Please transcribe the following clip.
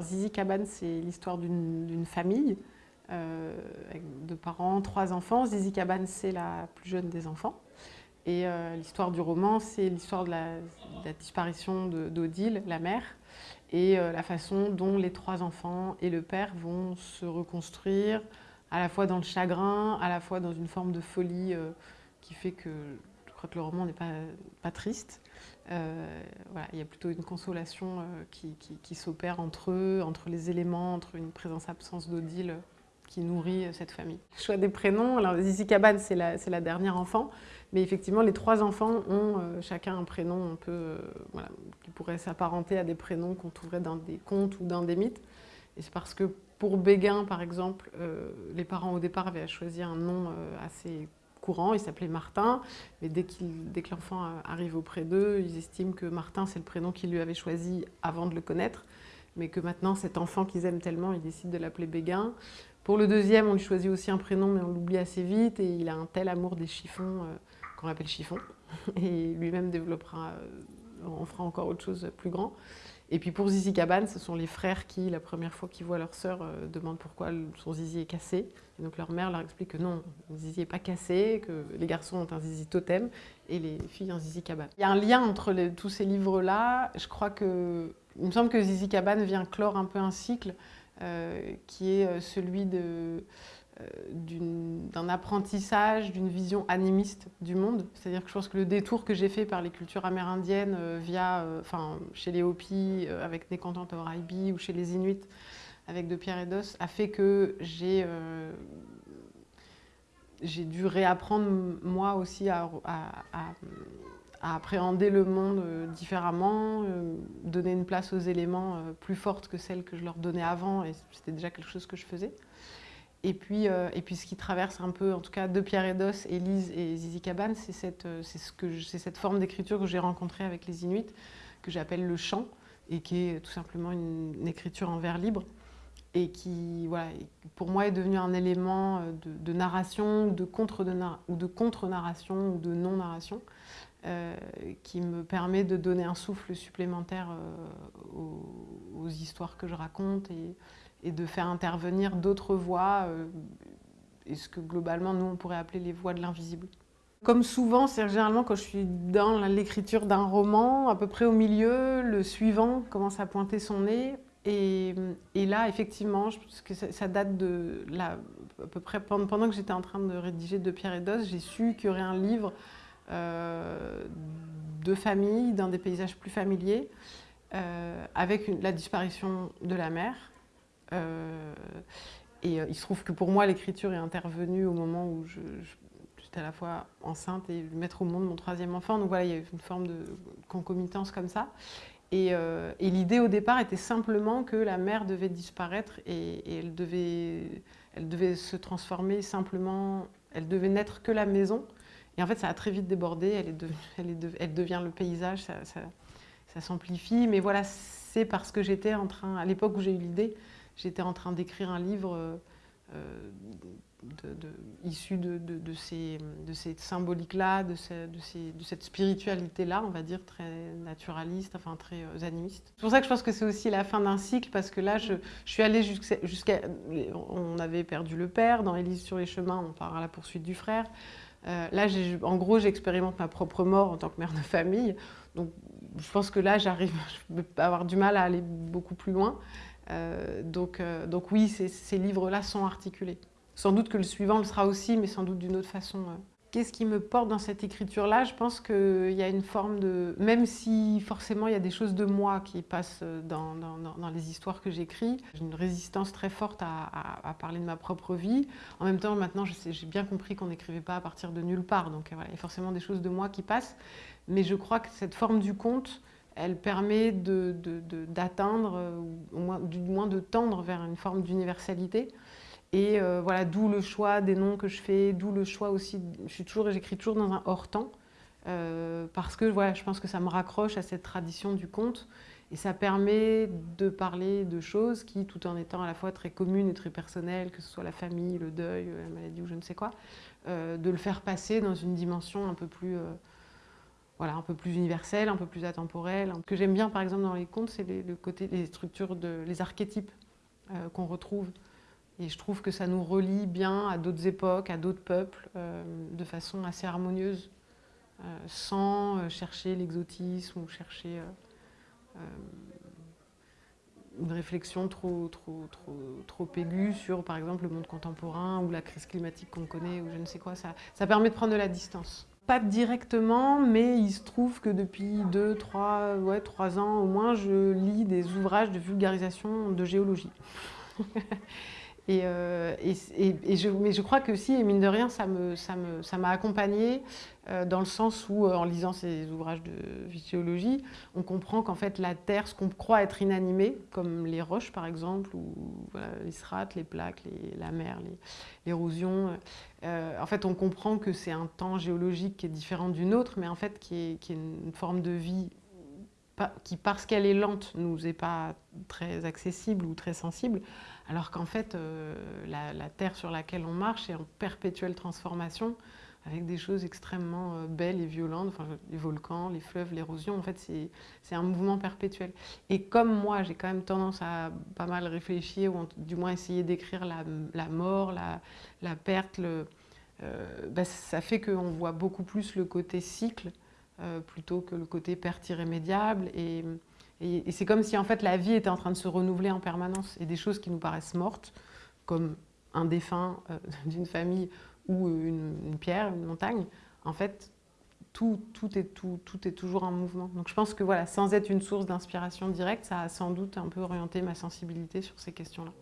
Zizi Cabane, c'est l'histoire d'une famille euh, avec deux parents, trois enfants. Zizi Cabane, c'est la plus jeune des enfants. Et euh, l'histoire du roman, c'est l'histoire de, la, disparition d'Odile, la mère, et euh, la façon dont les trois enfants et le père vont se reconstruire, à la fois dans le chagrin, à la fois dans une forme de folie qui fait que je crois que le roman n'est pas triste. Voilà, il y a plutôt une consolation qui, qui s'opère entre eux, entre les éléments, entre une présence-absence d'Odile qui nourrit euh, cette famille. Le choix des prénoms, alors c'est la, dernière enfant, mais effectivement, les trois enfants ont euh, chacun un prénom un peu, euh, qui pourrait s'apparenter à des prénoms qu'on trouverait dans des contes ou dans des mythes. Et c'est parce que pour Béguin, par exemple, les parents au départ avaient choisi un nom assez courant, il s'appelait Martin, mais dès, dès que l'enfant arrive auprès d'eux, ils estiment que Martin, c'est le prénom qu'ils lui avaient choisi avant de le connaître, mais que maintenant, cet enfant qu'ils aiment tellement, ils décident de l'appeler Béguin. Pour le deuxième, on lui choisit aussi un prénom, mais on l'oublie assez vite, et il a un tel amour des chiffons euh, qu'on l'appelle chiffon, et lui-même développera, euh, on fera encore autre chose plus grand. Et puis pour Zizi Cabane, ce sont les frères qui, la première fois qu'ils voient leur sœur, euh, demandent pourquoi son zizi est cassé. Et donc leur mère leur explique que non, le zizi n'est pas cassé, que les garçons ont un zizi totem et les filles un zizi cabane. Il y a un lien entre tous ces livres-là. Je crois que, il me semble que Zizi Cabane vient clore un peu un cycle euh, qui est euh, celui euh, d'un apprentissage, d'une vision animiste du monde. C'est-à-dire que je pense que le détour que j'ai fait par les cultures amérindiennes via, enfin, chez les Hopis avec Nekantante Oraibi ou chez les Inuits avec De Pierre et d'Os a fait que j'ai j'ai dû réapprendre moi aussi à, appréhender le monde euh, différemment, euh, donner une place aux éléments euh, plus forte que celle que je leur donnais avant, et c'était déjà quelque chose que je faisais. Et puis, et puis ce qui traverse un peu, en tout cas, de Pierre et d'Os, Élise et Zizi Cabane, c'est cette, ce cette forme d'écriture que j'ai rencontrée avec les Inuits, que j'appelle le chant, et qui est tout simplement une, écriture en vers libre, et qui, voilà, pour moi, est devenu un élément de, narration, de contre de, ou de contre-narration, ou de non-narration, euh, qui me permet de donner un souffle supplémentaire euh, aux, histoires que je raconte et, de faire intervenir d'autres voix, euh, et ce que globalement nous on pourrait appeler les voix de l'invisible. Comme souvent, c'est généralement quand je suis dans l'écriture d'un roman, à peu près au milieu, le suivant commence à pointer son nez. Et, là, effectivement, je que ça, date de là, à peu près pendant que j'étais en train de rédiger De Pierre et d'Os, j'ai su qu'il y aurait un livre euh, de famille, dans des paysages plus familiers, euh, avec la disparition de la mère. Euh, et il se trouve que pour moi, l'écriture est intervenue au moment où j'étais à la fois enceinte et mettre au monde mon troisième enfant. Donc voilà, il y a une forme de concomitance comme ça. Et, l'idée au départ était simplement que la mère devait disparaître et, elle, devait, se transformer simplement, elle devait n'être que la maison et en fait, ça a très vite débordé, elle, devient le paysage, ça, s'amplifie. Mais voilà, c'est parce que j'étais en train, à l'époque où j'ai eu l'idée, j'étais en train d'écrire un livre euh, de, issu de, ces, de ces symboliques-là, de, cette spiritualité-là, on va dire, très naturaliste, enfin très euh, animiste. C'est pour ça que je pense que c'est aussi la fin d'un cycle, parce que là, je, suis allée jusqu'à... on avait perdu le père, dans Élise sur les chemins, on part à la poursuite du frère. Euh, là, en gros, j'expérimente ma propre mort en tant que mère de famille. Donc, je pense que là, j'arrive, je vais avoir du mal à aller beaucoup plus loin. Euh, donc, euh, donc oui, ces, livres-là sont articulés. Sans doute que le suivant le sera aussi, mais sans doute d'une autre façon. Qu'est-ce qui me porte dans cette écriture-là? Je pense qu'il y a une forme de... Même si forcément il y a des choses de moi qui passent dans, les histoires que j'écris, j'ai une résistance très forte à, parler de ma propre vie. En même temps, maintenant, j'ai bien compris qu'on n'écrivait pas à partir de nulle part. Donc voilà, il y a forcément des choses de moi qui passent. Mais je crois que cette forme du conte, elle permet d'atteindre, ou au moins, du moins de tendre vers une forme d'universalité. Et euh, voilà, d'où le choix des noms que je fais, d'où le choix aussi, je toujours, j'écris toujours dans un hors-temps, euh, parce que voilà, je pense que ça me raccroche à cette tradition du conte, et ça permet de parler de choses qui, tout en étant à la fois très communes et très personnelles, que ce soit la famille, le deuil, la maladie ou je ne sais quoi, euh, de le faire passer dans une dimension un peu plus voilà, un peu plus universel, un peu plus atemporel. Ce que j'aime bien par exemple dans les contes, c'est le côté, les structures, les archétypes euh, qu'on retrouve. Et je trouve que ça nous relie bien à d'autres époques, à d'autres peuples, euh, de façon assez harmonieuse, euh, sans chercher l'exotisme ou chercher une réflexion trop, trop, trop, trop aiguë sur, par exemple, le monde contemporain ou la crise climatique qu'on connaît ou je ne sais quoi. Ça, ça permet de prendre de la distance. Pas directement, mais il se trouve que depuis 2, 3, ouais, 3 ans au moins, je lis des ouvrages de vulgarisation de géologie. Et, euh, et, je, mais je crois que si, et mine de rien, ça m'a ça me, ça accompagnée euh, dans le sens où, euh, en lisant ces ouvrages de géologie, on comprend qu'en fait la Terre, ce qu'on croit être inanimé, comme les roches par exemple, ou les strates, les plaques, la mer, l'érosion, en fait on comprend que c'est un temps géologique qui est différent d'une autre, mais en fait qui est une forme de vie qui, parce qu'elle est lente, nous est pas très accessible ou très sensible, alors qu'en fait, euh, la, terre sur laquelle on marche est en perpétuelle transformation, avec des choses extrêmement euh, belles et violentes, les volcans, les fleuves, l'érosion, en fait, c'est un mouvement perpétuel. Et comme moi, j'ai quand même tendance à pas mal réfléchir, ou du moins essayer d'écrire la, mort, la, perte, euh, bah, ça fait qu'on voit beaucoup plus le côté cycle, plutôt que le côté perte irrémédiable. Et, et, c'est comme si en fait la vie était en train de se renouveler en permanence et des choses qui nous paraissent mortes, comme un défunt euh, d'une famille ou une, pierre, une montagne, en fait, tout, tout, est, tout, tout est toujours en mouvement. Donc je pense que voilà, sans être une source d'inspiration directe, ça a sans doute un peu orienté ma sensibilité sur ces questions-là.